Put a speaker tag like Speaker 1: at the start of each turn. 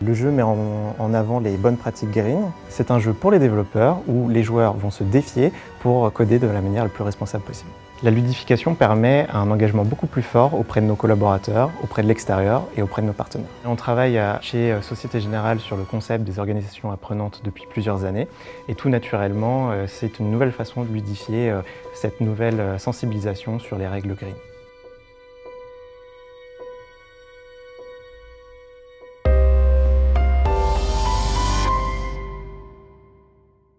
Speaker 1: Le jeu met en avant les bonnes pratiques green. C'est un jeu pour les développeurs où les joueurs vont se défier pour coder de la manière la plus responsable possible. La ludification permet un engagement beaucoup plus fort auprès de nos collaborateurs, auprès de l'extérieur et auprès de nos partenaires. On travaille chez euh, Société Générale sur le concept des organisations apprenantes depuis plusieurs années et tout naturellement, euh, c'est une nouvelle façon de ludifier euh, cette nouvelle sensibilisation sur les règles green.